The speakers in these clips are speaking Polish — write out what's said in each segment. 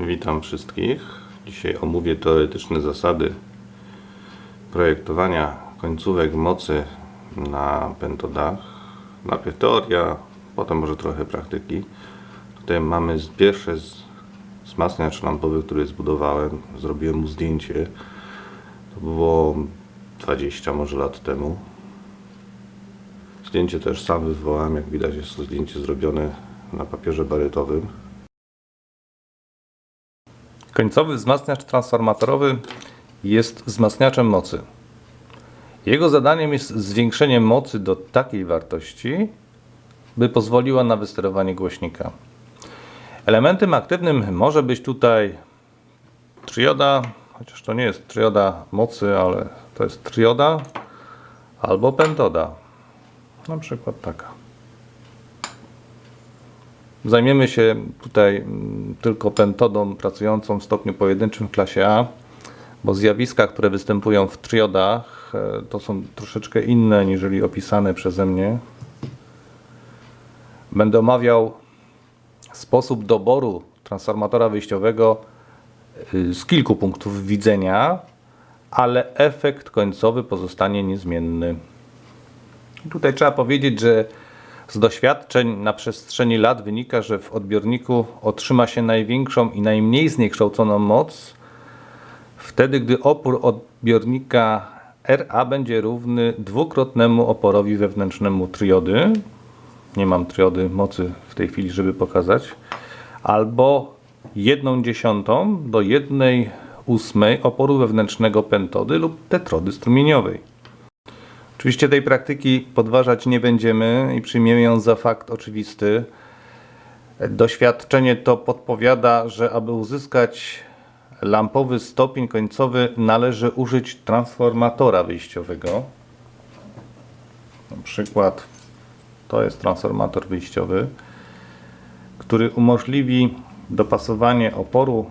Witam wszystkich. Dzisiaj omówię teoretyczne zasady projektowania końcówek mocy na pentodach. Najpierw teoria, potem może trochę praktyki. Tutaj mamy z- wzmacniacz lampowy, który zbudowałem. Zrobiłem mu zdjęcie. To było 20 może lat temu. Zdjęcie też sam wywołałem. Jak widać jest to zdjęcie zrobione na papierze barytowym. Końcowy wzmacniacz transformatorowy jest wzmacniaczem mocy. Jego zadaniem jest zwiększenie mocy do takiej wartości, by pozwoliła na wysterowanie głośnika. Elementem aktywnym może być tutaj trioda, chociaż to nie jest trioda mocy, ale to jest trioda albo pentoda. Na przykład taka. Zajmiemy się tutaj mm, tylko pentodą pracującą w stopniu pojedynczym w klasie A, bo zjawiska, które występują w triodach, e, to są troszeczkę inne niżeli opisane przeze mnie. Będę omawiał sposób doboru transformatora wyjściowego y, z kilku punktów widzenia, ale efekt końcowy pozostanie niezmienny. Tutaj trzeba powiedzieć, że z doświadczeń na przestrzeni lat wynika, że w odbiorniku otrzyma się największą i najmniej zniekształconą moc wtedy, gdy opór odbiornika RA będzie równy dwukrotnemu oporowi wewnętrznemu triody. Nie mam triody mocy w tej chwili, żeby pokazać. Albo 1 dziesiątą do 1 ósmej oporu wewnętrznego pentody lub tetrody strumieniowej. Oczywiście tej praktyki podważać nie będziemy i przyjmiemy ją za fakt oczywisty. Doświadczenie to podpowiada, że aby uzyskać lampowy stopień końcowy należy użyć transformatora wyjściowego. Na przykład to jest transformator wyjściowy, który umożliwi dopasowanie oporu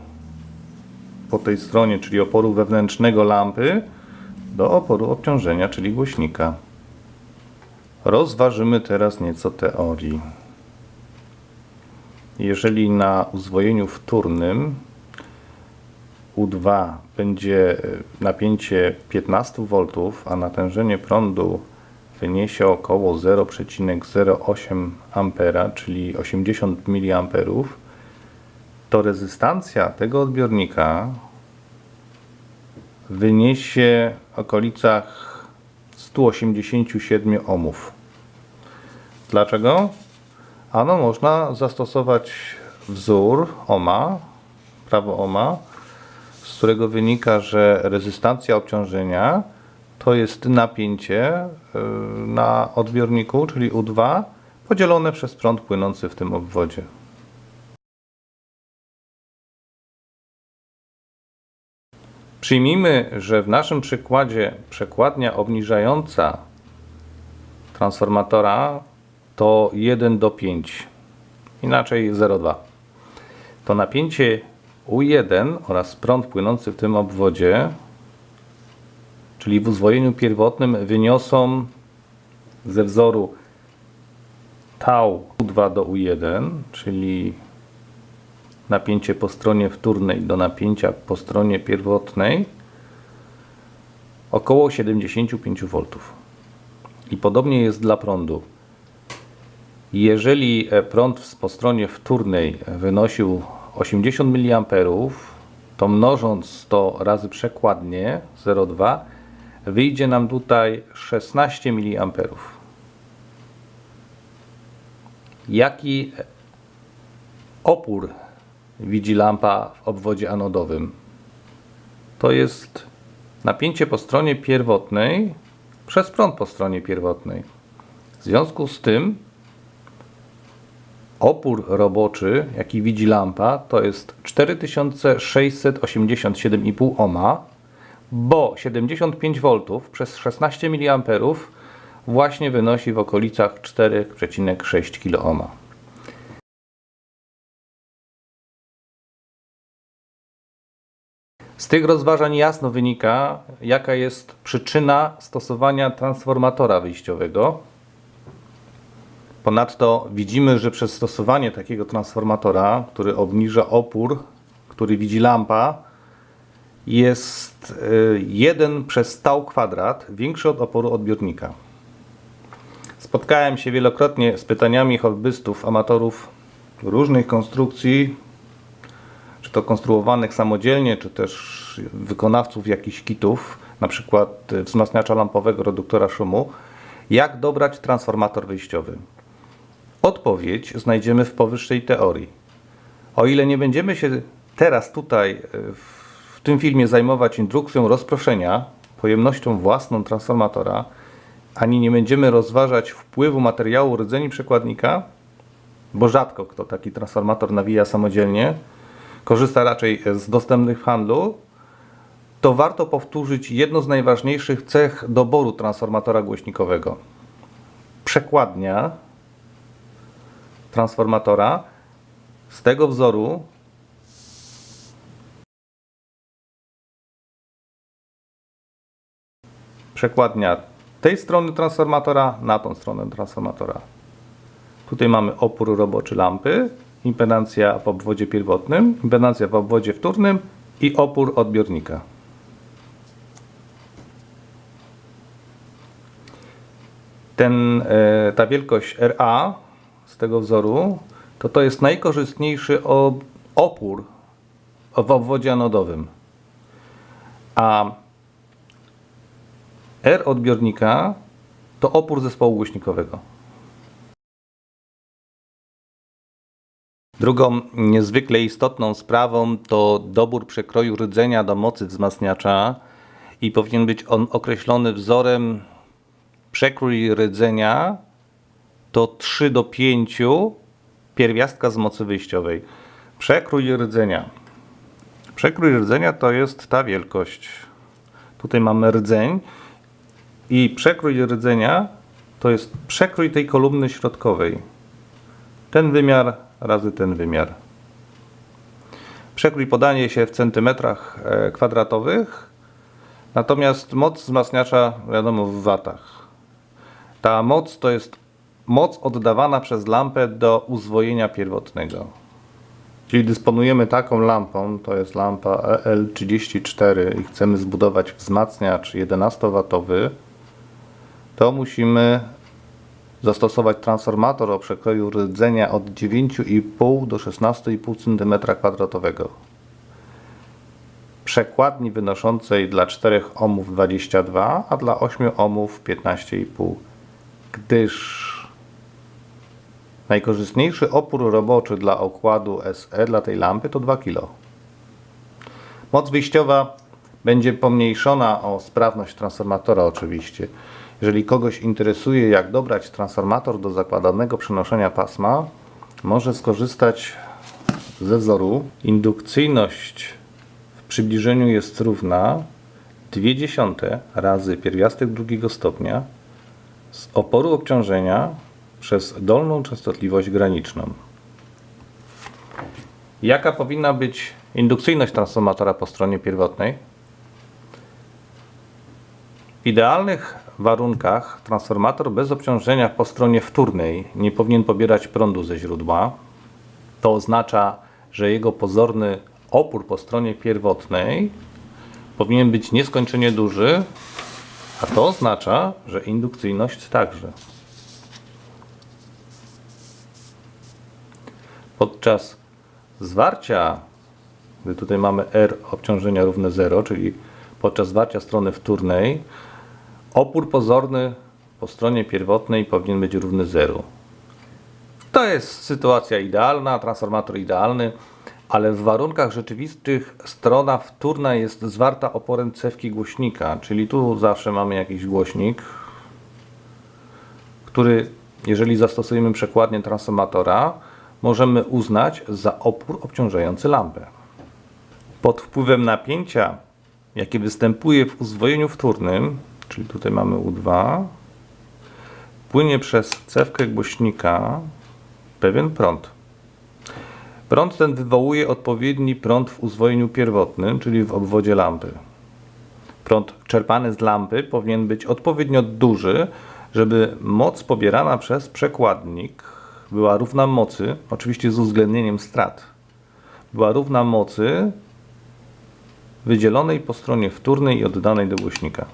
po tej stronie, czyli oporu wewnętrznego lampy do oporu obciążenia, czyli głośnika. Rozważymy teraz nieco teorii. Jeżeli na uzwojeniu wtórnym U2 będzie e, napięcie 15 V, a natężenie prądu wyniesie około 0,08 A, czyli 80 mA, to rezystancja tego odbiornika wyniesie okolicach 187 ohmów. Dlaczego? Ano można zastosować wzór ohma, prawo ohma, z którego wynika, że rezystancja obciążenia to jest napięcie y, na odbiorniku, czyli U2, podzielone przez prąd płynący w tym obwodzie. Przyjmijmy, że w naszym przykładzie przekładnia obniżająca transformatora to 1 do 5, inaczej 0,2. To napięcie U1 oraz prąd płynący w tym obwodzie, czyli w uzwojeniu pierwotnym wyniosą ze wzoru tau U2 do U1, czyli napięcie po stronie wtórnej do napięcia po stronie pierwotnej około 75 V. I podobnie jest dla prądu. Jeżeli e, prąd po stronie wtórnej wynosił 80 mA, to mnożąc to razy przekładnie 0,2 wyjdzie nam tutaj 16 mA. Jaki opór widzi lampa w obwodzie anodowym. To jest napięcie po stronie pierwotnej przez prąd po stronie pierwotnej. W związku z tym opór roboczy, jaki widzi lampa, to jest 4687,5 ohma, bo 75 V przez 16 mA właśnie wynosi w okolicach 4,6 kΩ. Z tych rozważań jasno wynika, jaka jest przyczyna stosowania transformatora wyjściowego. Ponadto widzimy, że przez stosowanie takiego transformatora, który obniża opór który widzi lampa, jest y, 1 przez stał kwadrat większy od oporu odbiornika. Spotkałem się wielokrotnie z pytaniami hobbystów, amatorów różnych konstrukcji, to konstruowanych samodzielnie, czy też wykonawców jakichś kitów, na przykład y, wzmacniacza lampowego, reduktora szumu, jak dobrać transformator wyjściowy. Odpowiedź znajdziemy w powyższej teorii. O ile nie będziemy się teraz tutaj y, w tym filmie zajmować indukcją rozproszenia, pojemnością własną transformatora, ani nie będziemy rozważać wpływu materiału rdzeni przekładnika, bo rzadko kto taki transformator nawija samodzielnie, korzysta raczej z dostępnych w handlu, to warto powtórzyć jedno z najważniejszych cech doboru transformatora głośnikowego. Przekładnia transformatora z tego wzoru przekładnia tej strony transformatora na tą stronę transformatora. Tutaj mamy opór roboczy lampy, impedancja w obwodzie pierwotnym, impedancja w obwodzie wtórnym i opór odbiornika. Ten, e, ta wielkość RA z tego wzoru to to jest najkorzystniejszy opór w obwodzie anodowym. A R odbiornika to opór zespołu głośnikowego. Drugą niezwykle istotną sprawą to dobór przekroju rdzenia do mocy wzmacniacza i powinien być on określony wzorem przekrój rdzenia to 3 do 5 pierwiastka z mocy wyjściowej. Przekrój rdzenia. Przekrój rdzenia to jest ta wielkość. Tutaj mamy rdzeń i przekrój rdzenia to jest przekrój tej kolumny środkowej. Ten wymiar razy ten wymiar. Przekrój podaje się w centymetrach e, kwadratowych, natomiast moc wzmacniacza wiadomo w watach. Ta moc to jest moc oddawana przez lampę do uzwojenia pierwotnego. Czyli dysponujemy taką lampą, to jest lampa EL34 i chcemy zbudować wzmacniacz 11W, to musimy zastosować transformator o przekroju rdzenia od 9,5 do 16,5 cm2. Przekładni wynoszącej dla 4 ohmów 22, a dla 8 ohmów 15,5. Gdyż najkorzystniejszy opór roboczy dla okładu SE dla tej lampy to 2 kg. Moc wyjściowa będzie pomniejszona o sprawność transformatora oczywiście. Jeżeli kogoś interesuje jak dobrać transformator do zakładanego przenoszenia pasma, może skorzystać ze wzoru. Indukcyjność w przybliżeniu jest równa 0,2 razy pierwiastek drugiego stopnia z oporu obciążenia przez dolną częstotliwość graniczną. Jaka powinna być indukcyjność transformatora po stronie pierwotnej? W idealnych warunkach transformator bez obciążenia po stronie wtórnej nie powinien pobierać prądu ze źródła. To oznacza, że jego pozorny opór po stronie pierwotnej powinien być nieskończenie duży, a to oznacza, że indukcyjność także. Podczas zwarcia, gdy tutaj mamy R obciążenia równe 0, czyli podczas zwarcia strony wtórnej, opór pozorny po stronie pierwotnej powinien być równy 0. To jest sytuacja idealna, transformator idealny, ale w warunkach rzeczywistych strona wtórna jest zwarta oporem cewki głośnika, czyli tu zawsze mamy jakiś głośnik, który jeżeli zastosujemy przekładnię transformatora, możemy uznać za opór obciążający lampę. Pod wpływem napięcia, jakie występuje w uzwojeniu wtórnym, czyli tutaj mamy U2, płynie przez cewkę głośnika pewien prąd. Prąd ten wywołuje odpowiedni prąd w uzwojeniu pierwotnym, czyli w obwodzie lampy. Prąd czerpany z lampy powinien być odpowiednio duży, żeby moc pobierana przez przekładnik była równa mocy, oczywiście z uwzględnieniem strat, była równa mocy wydzielonej po stronie wtórnej i oddanej do głośnika.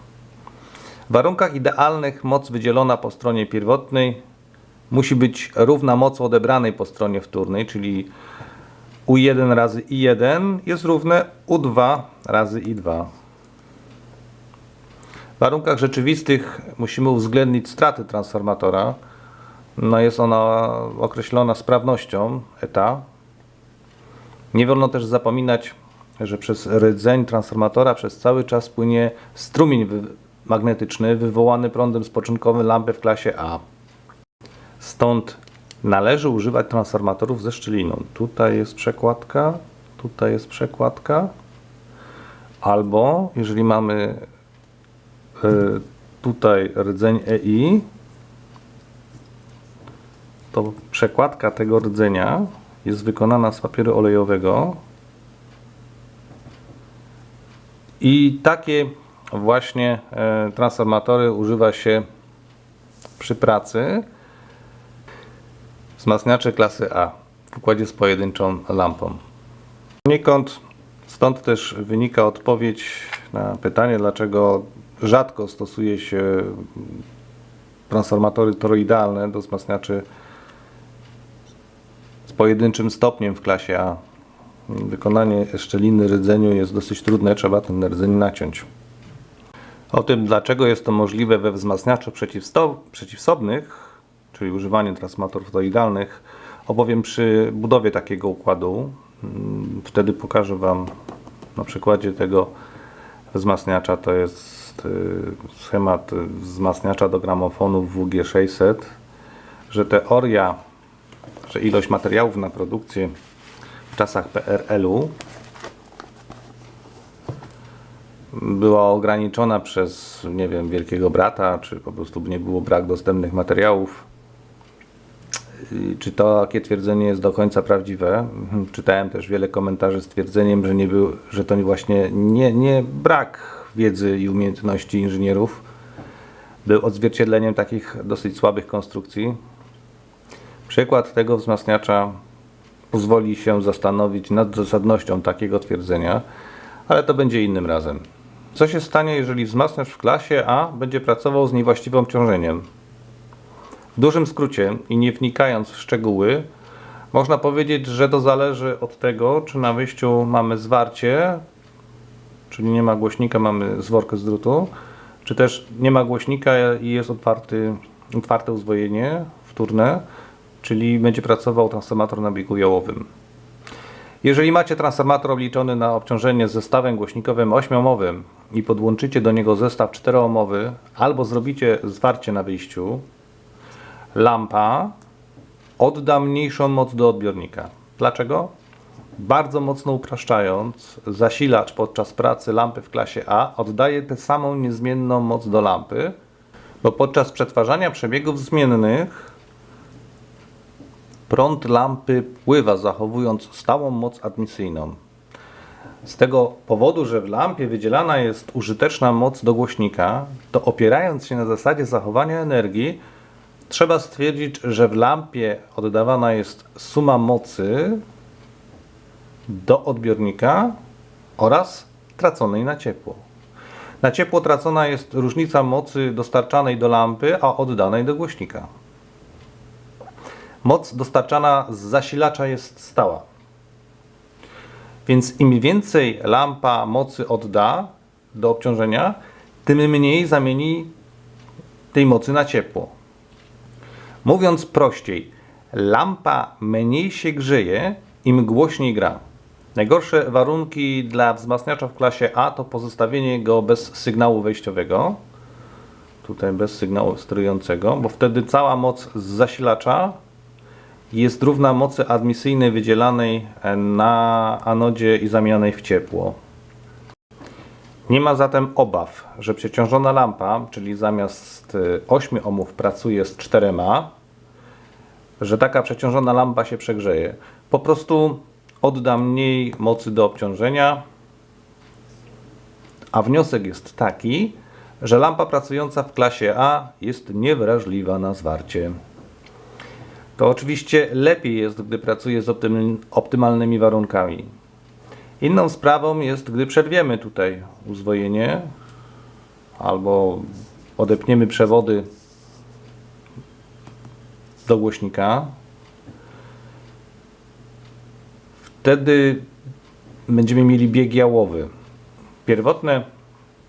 W warunkach idealnych moc wydzielona po stronie pierwotnej musi być równa mocy odebranej po stronie wtórnej, czyli U1 razy I1 jest równe U2 razy I2. W warunkach rzeczywistych musimy uwzględnić straty transformatora. No jest ona określona sprawnością eta. Nie wolno też zapominać, że przez rdzeń transformatora przez cały czas płynie strumień magnetyczny wywołany prądem spoczynkowym lampy w klasie A. Stąd należy używać transformatorów ze szczeliną. Tutaj jest przekładka, tutaj jest przekładka. Albo jeżeli mamy y, tutaj rdzeń EI, to przekładka tego rdzenia jest wykonana z papieru olejowego. I takie właśnie e, transformatory używa się przy pracy wzmacniacze klasy A w układzie z pojedynczą lampą. Poniekąd stąd też wynika odpowiedź na pytanie, dlaczego rzadko stosuje się transformatory toroidalne do wzmacniaczy z pojedynczym stopniem w klasie A. Wykonanie szczeliny rdzeniu jest dosyć trudne, trzeba ten rdzeń naciąć. O tym, dlaczego jest to możliwe we wzmacniaczach przeciwsobnych, czyli używanie transformatorów toroidalnych, opowiem przy budowie takiego układu. Mm, Wtedy pokażę Wam na przykładzie tego wzmacniacza. To jest y, schemat wzmacniacza do gramofonów WG600, że teoria, że ilość materiałów na produkcję w czasach PRL-u była ograniczona przez, nie wiem, wielkiego brata, czy po prostu nie było brak dostępnych materiałów. Czy to takie twierdzenie jest do końca prawdziwe? Mhm, Czytałem też wiele komentarzy z twierdzeniem, że, nie był, że to właśnie nie, nie brak wiedzy i umiejętności inżynierów był odzwierciedleniem takich dosyć słabych konstrukcji. Przykład tego wzmacniacza pozwoli się zastanowić nad zasadnością takiego twierdzenia, ale to będzie innym razem. Co się stanie, jeżeli wzmacniacz w klasie A będzie pracował z niewłaściwym obciążeniem? W dużym skrócie i nie wnikając w szczegóły, można powiedzieć, że to zależy od tego, czy na wyjściu mamy zwarcie, czyli nie ma głośnika, mamy zworkę z drutu, czy też nie ma głośnika i jest otwarty, otwarte uzwojenie wtórne, czyli będzie pracował transformator na biegu jałowym. Jeżeli macie transformator obliczony na obciążenie z zestawem głośnikowym 8-ohmowym i podłączycie do niego zestaw 4-ohmowy albo zrobicie zwarcie na wyjściu, lampa odda mniejszą moc do odbiornika. Dlaczego? Bardzo mocno upraszczając, zasilacz podczas pracy lampy w klasie A oddaje tę samą niezmienną moc do lampy, bo podczas przetwarzania przebiegów zmiennych prąd lampy pływa, zachowując stałą moc admisyjną. Z tego powodu, że w lampie wydzielana jest użyteczna moc do głośnika, to opierając się na zasadzie zachowania energii, trzeba stwierdzić, że w lampie oddawana jest suma mocy do odbiornika oraz traconej na ciepło. Na ciepło tracona jest różnica mocy dostarczanej do lampy, a oddanej do głośnika. Moc dostarczana z zasilacza jest stała. Więc im więcej lampa mocy odda do obciążenia, tym mniej zamieni tej mocy na ciepło. Mówiąc prościej, lampa mniej się grzeje, im głośniej gra. Najgorsze warunki dla wzmacniacza w klasie A to pozostawienie go bez sygnału wejściowego. Tutaj bez sygnału sterującego, bo wtedy cała moc z zasilacza jest równa mocy admisyjnej wydzielanej na anodzie i zamienianej w ciepło. Nie ma zatem obaw, że przeciążona lampa, czyli zamiast y, 8 ohmów pracuje z 4, że taka przeciążona lampa się przegrzeje. Po prostu odda mniej mocy do obciążenia, a wniosek jest taki, że lampa pracująca w klasie A jest niewrażliwa na zwarcie. To oczywiście lepiej jest, gdy pracuje z optym- optymalnymi warunkami. Inną sprawą jest, gdy przerwiemy tutaj uzwojenie albo odepniemy przewody do głośnika. Wtedy będziemy mieli bieg jałowy. Pierwotne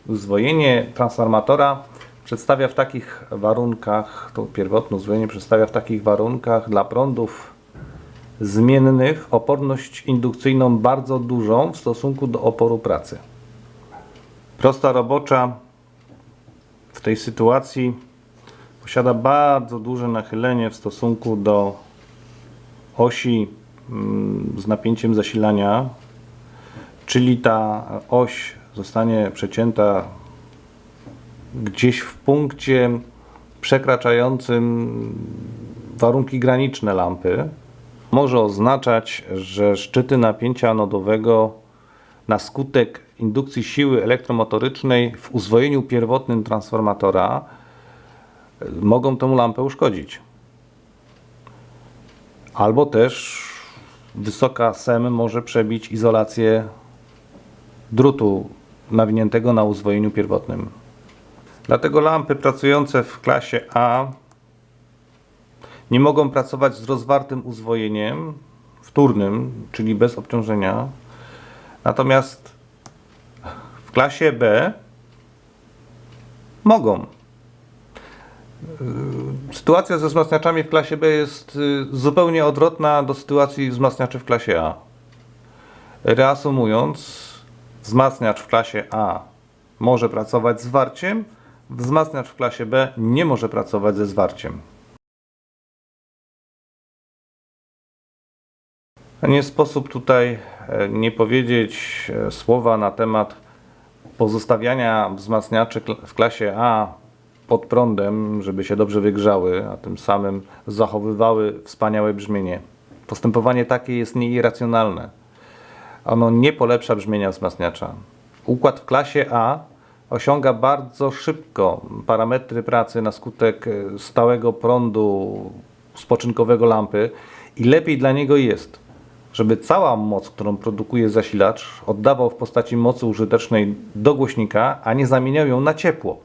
uzwojenie transformatora przedstawia w takich warunkach, to pierwotne uzwojenie przedstawia w takich warunkach dla prądów zmiennych oporność indukcyjną bardzo dużą w stosunku do oporu pracy. Prosta robocza w tej sytuacji posiada bardzo duże nachylenie w stosunku do osi mm, z napięciem zasilania, czyli ta oś zostanie przecięta gdzieś w punkcie przekraczającym warunki graniczne lampy. Może oznaczać, że szczyty napięcia anodowego na skutek indukcji siły elektromotorycznej w uzwojeniu pierwotnym transformatora y, mogą tę lampę uszkodzić. Albo też wysoka SEM może przebić izolację drutu nawiniętego na uzwojeniu pierwotnym. Dlatego lampy pracujące w klasie A nie mogą pracować z rozwartym uzwojeniem wtórnym, czyli bez obciążenia. Natomiast w klasie B mogą. Sytuacja ze wzmacniaczami w klasie B jest yy, zupełnie odwrotna do sytuacji wzmacniaczy w klasie A. Reasumując, wzmacniacz w klasie A może pracować z zwarciem, wzmacniacz w klasie B nie może pracować ze zwarciem. Nie sposób tutaj e, nie powiedzieć e, słowa na temat pozostawiania wzmacniaczy w klasie A pod prądem, żeby się dobrze wygrzały, a tym samym zachowywały wspaniałe brzmienie. Postępowanie takie jest nieirracjonalne. Ono nie polepsza brzmienia wzmacniacza. Układ w klasie A osiąga bardzo szybko parametry pracy na skutek e, stałego prądu spoczynkowego lampy i lepiej dla niego jest, żeby cała moc, którą produkuje zasilacz, oddawał w postaci mocy użytecznej do głośnika, a nie zamieniał ją na ciepło.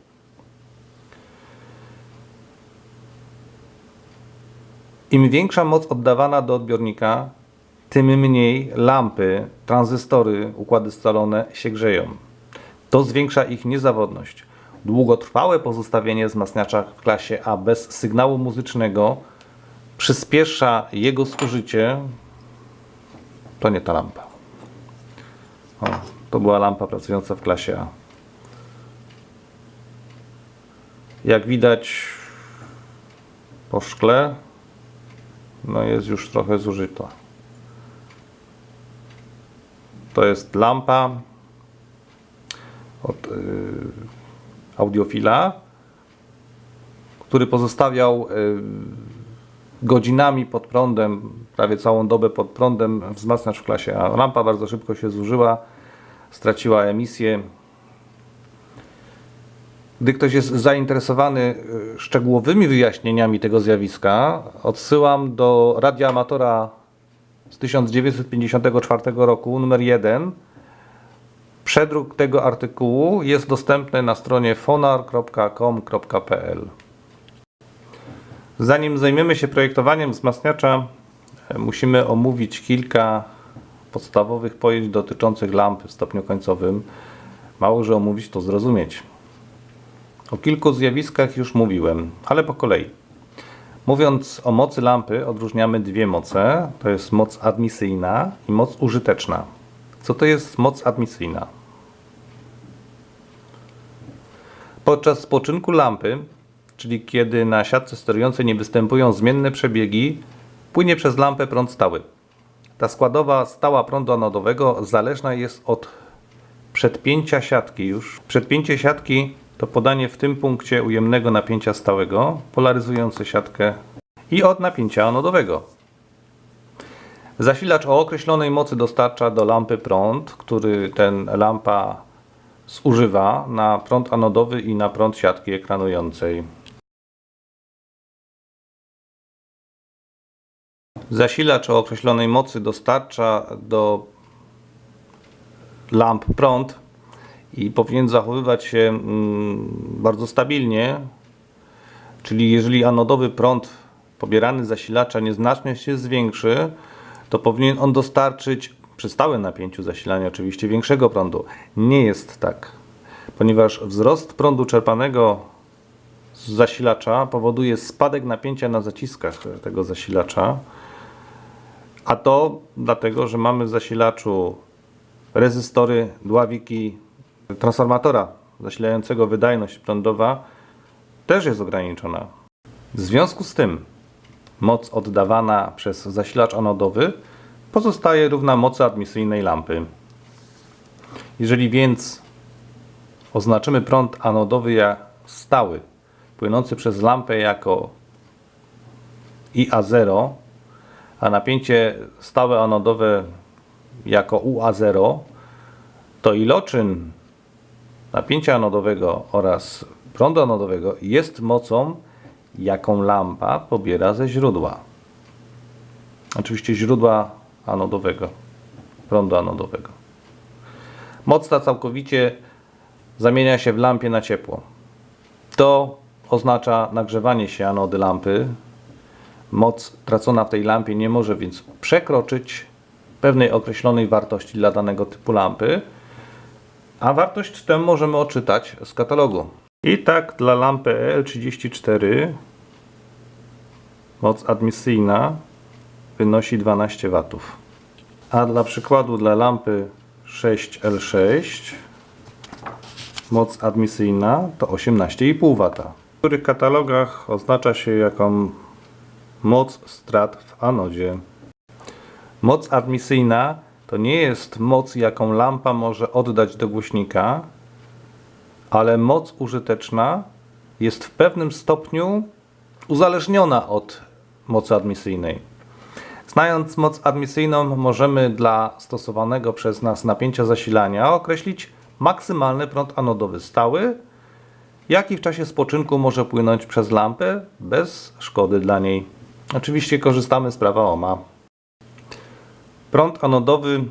Im większa moc oddawana do odbiornika, tym mniej lampy, tranzystory, układy scalone się grzeją. To zwiększa ich niezawodność. Długotrwałe pozostawienie wzmacniacza w klasie A bez sygnału muzycznego przyspiesza jego zużycie. To nie ta lampa. O, to była lampa pracująca w klasie A. Jak widać po szkle, no jest już trochę zużyta. To jest lampa od y, audiofila, który pozostawiał y, godzinami pod prądem, prawie całą dobę pod prądem wzmacniacz w klasie A. Lampa bardzo szybko się zużyła, straciła emisję. Gdy ktoś jest zainteresowany y, szczegółowymi wyjaśnieniami tego zjawiska, odsyłam do radia amatora z 1954 roku, numer 1. Przedruk tego artykułu jest dostępny na stronie fonar.com.pl. Zanim zajmiemy się projektowaniem wzmacniacza, e, musimy omówić kilka podstawowych pojęć dotyczących lampy w stopniu końcowym. Mało, że omówić to zrozumieć. O kilku zjawiskach już mówiłem, ale po kolei. Mówiąc o mocy lampy, odróżniamy dwie moce. To jest moc admisyjna i moc użyteczna. Co to jest moc admisyjna? Podczas spoczynku lampy, czyli kiedy na siatce sterującej nie występują zmienne przebiegi, płynie przez lampę prąd stały. Ta składowa stała prądu anodowego zależna jest od przedpięcia siatki już. Przedpięcie siatki to podanie w tym punkcie ujemnego napięcia stałego, polaryzujące siatkę i od napięcia anodowego. Zasilacz o określonej mocy dostarcza do lampy prąd, który ten lampa zużywa na prąd anodowy i na prąd siatki ekranującej. Zasilacz o określonej mocy dostarcza do lamp prąd i powinien zachowywać się mm, bardzo stabilnie, czyli jeżeli anodowy prąd pobierany z zasilacza nieznacznie się zwiększy, to powinien on dostarczyć przy stałym napięciu zasilania oczywiście większego prądu. Nie jest tak, ponieważ wzrost prądu czerpanego z zasilacza powoduje spadek napięcia na zaciskach tego zasilacza, a to dlatego, że mamy w zasilaczu rezystory, dławiki transformatora zasilającego wydajność prądowa też jest ograniczona. W związku z tym moc oddawana przez zasilacz anodowy pozostaje równa mocy admisyjnej lampy. Jeżeli więc oznaczymy prąd anodowy jak stały, płynący przez lampę jako IA0, a napięcie stałe anodowe jako UA0, to iloczyn napięcia anodowego oraz prądu anodowego jest mocą, jaką lampa pobiera ze źródła. Oczywiście źródła anodowego, prądu anodowego. Moc ta całkowicie zamienia się w lampie na ciepło. To oznacza nagrzewanie się anody lampy. Moc tracona w tej lampie nie może więc przekroczyć pewnej określonej wartości dla danego typu lampy, a wartość tę możemy odczytać z katalogu. I tak dla lampy EL34 moc admisyjna wynosi 12 W. A dla przykładu dla lampy 6L6 moc admisyjna to 18,5 W. W których katalogach oznacza się jaką moc strat w anodzie. Moc admisyjna to nie jest moc, jaką lampa może oddać do głośnika, ale moc użyteczna jest w pewnym stopniu uzależniona od mocy admisyjnej. Znając moc admisyjną, możemy dla stosowanego przez nas napięcia zasilania określić maksymalny prąd anodowy stały, jaki w czasie spoczynku może płynąć przez lampę bez szkody dla niej. Oczywiście korzystamy z prawa Ohma. Prąd anodowy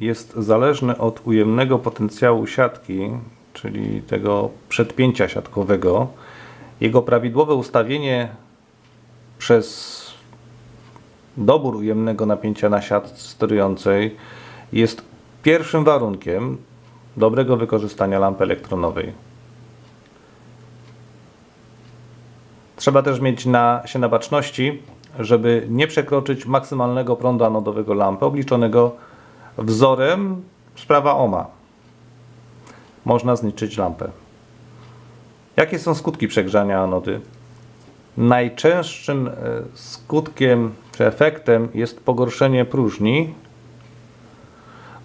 jest zależny od ujemnego potencjału siatki, czyli tego przedpięcia siatkowego. Jego prawidłowe ustawienie przez dobór ujemnego napięcia na siatce sterującej jest pierwszym warunkiem dobrego wykorzystania lampy elektronowej. Trzeba też mieć na, się na baczności, żeby nie przekroczyć maksymalnego prądu anodowego lampy obliczonego wzorem z prawa Ohma. Można zniszczyć lampę. Jakie są skutki przegrzania anody? Najczęstszym e, skutkiem czy efektem jest pogorszenie próżni,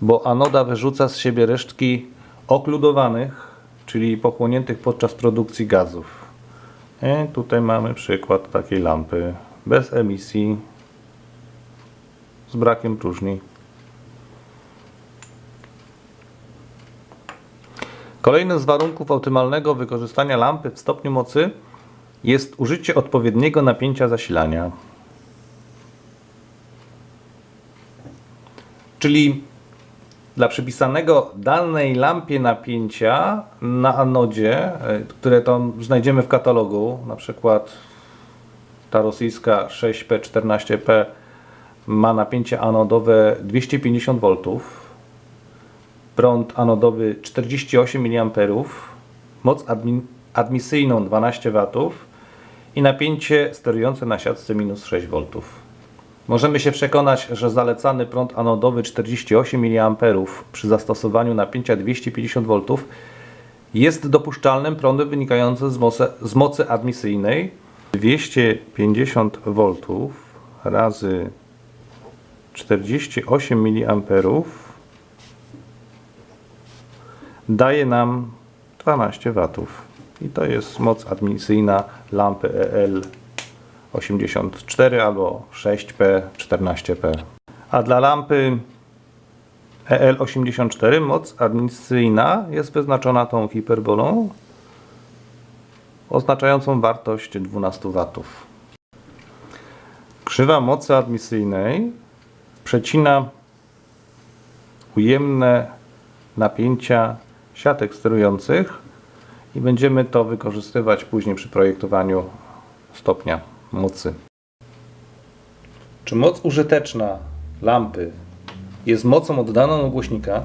bo anoda wyrzuca z siebie resztki okludowanych, czyli pochłoniętych podczas produkcji gazów. I tutaj mamy przykład takiej lampy bez emisji, z brakiem próżni. Kolejnym z warunków optymalnego wykorzystania lampy w stopniu mocy jest użycie odpowiedniego napięcia zasilania. Czyli dla przypisanego danej lampie napięcia na anodzie, e, które tam znajdziemy w katalogu, na przykład ta rosyjska 6P14P ma napięcie anodowe 250 V, prąd anodowy 48 mA, moc admi admisyjną 12 W i napięcie sterujące na siatce minus 6 V. Możemy się przekonać, że zalecany prąd anodowy 48 mA przy zastosowaniu napięcia 250 V jest dopuszczalnym prądem wynikającym z mocy, z mocy admisyjnej 250 V razy 48 mA daje nam 12 W. I to jest moc admisyjna lampy EL 84 albo 6P 14P. A dla lampy EL84 moc admisyjna jest wyznaczona tą hiperbolą oznaczającą wartość 12 W. Krzywa mocy admisyjnej przecina ujemne napięcia siatek sterujących i będziemy to wykorzystywać później przy projektowaniu stopnia mocy. Czy moc użyteczna lampy jest mocą oddaną od głośnika?